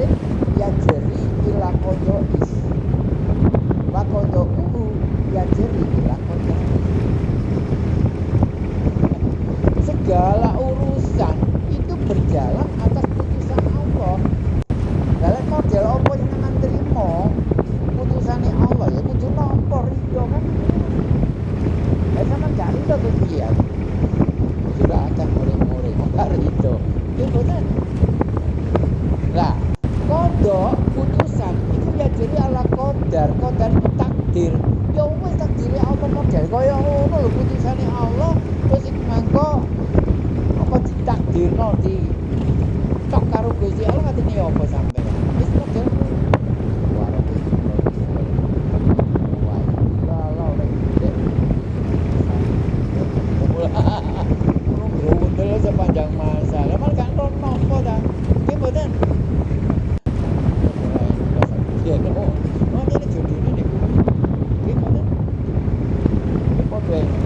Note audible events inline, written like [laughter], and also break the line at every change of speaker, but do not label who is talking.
amrin yajri ila qada'is wa qada'uhu yajri ila qada'is segala urusan itu berjalan atas putusan Allah. Dalam model apa yang akan terima putusannya Allah? Ya kudu nampa ridho kan? Ya sama gak ridho tuh dia. Sudah akan gak [laughs] ridho itu betul. Lah kodok putusan itu ya ala kodar kodar takdir. Ya wis takdir Allah model? Kaya ngono lho putusane Allah? Terus iku mangko apa ditakdirno di cok karo Gusti Allah ngatine ya apa sampean? Wis model thing.